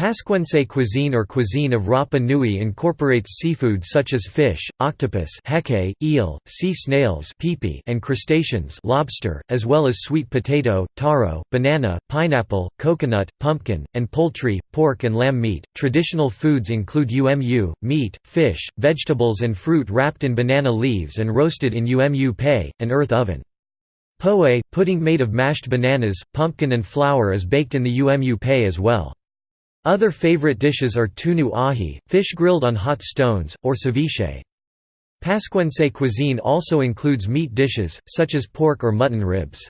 Pascuense cuisine or cuisine of Rapa Nui incorporates seafood such as fish, octopus heke, eel, sea snails and crustaceans lobster, as well as sweet potato, taro, banana, pineapple, coconut, pumpkin, and poultry, pork and lamb meat. Traditional foods include umu, meat, fish, vegetables and fruit wrapped in banana leaves and roasted in umu pei, an earth oven. Poe, pudding made of mashed bananas, pumpkin and flour is baked in the umu pei as well. Other favorite dishes are tunu ahi, fish grilled on hot stones, or ceviche. Pascuense cuisine also includes meat dishes, such as pork or mutton ribs.